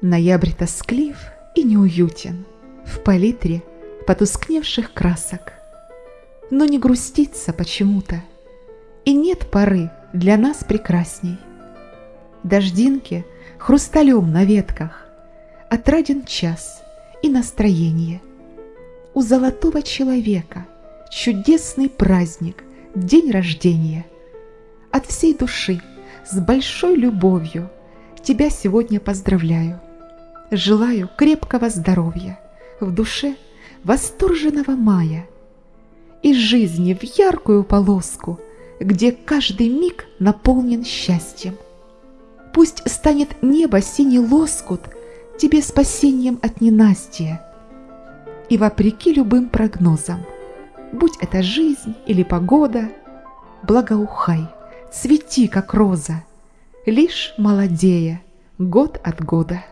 Ноябрь тосклив и неуютен В палитре потускневших красок. Но не грустится почему-то, И нет поры для нас прекрасней. Дождинки хрусталем на ветках, Отраден час и настроение. У золотого человека Чудесный праздник, день рождения. От всей души, с большой любовью Тебя сегодня поздравляю. Желаю крепкого здоровья, в душе восторженного мая и жизни в яркую полоску, где каждый миг наполнен счастьем. Пусть станет небо синий лоскут тебе спасением от ненастья. И вопреки любым прогнозам, будь это жизнь или погода, благоухай, цвети, как роза, лишь молодея год от года.